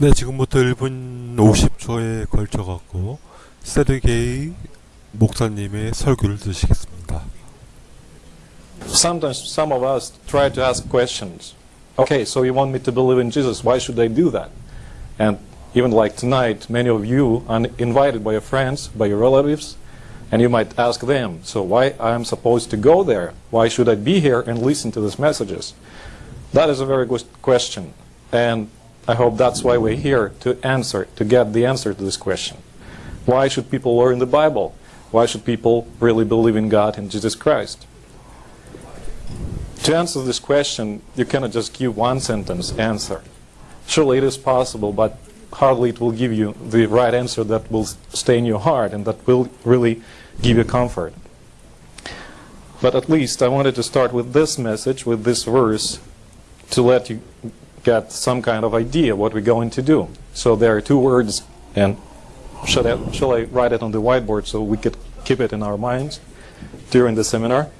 네, 지금부터 1분 50초에 걸쳐 갖고 세르게이 목사님의 설교를 드시겠습니다. Sometimes some of us try to ask questions. Okay, so you want me to believe in Jesus, why should I do that? And even like tonight, many of you are invited by your friends, by your relatives, and you might ask them, so why I'm supposed to go there? Why should I be here and listen to these messages? That is a very good question. And I hope that's why we're here to answer, to get the answer to this question. Why should people learn the Bible? Why should people really believe in God and Jesus Christ? To answer this question, you cannot just give one sentence answer. Surely it is possible, but hardly it will give you the right answer that will stay in your heart and that will really give you comfort. But at least I wanted to start with this message, with this verse, to let you get some kind of idea what we're going to do. So there are two words, and shall I, shall I write it on the whiteboard so we could keep it in our minds during the seminar?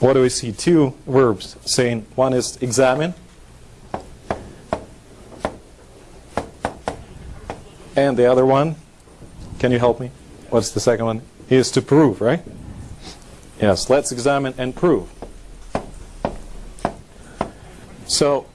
What do we see? Two verbs saying one is examine, and the other one, can you help me? What's the second one? Is to prove, right? Yes, let's examine and prove. So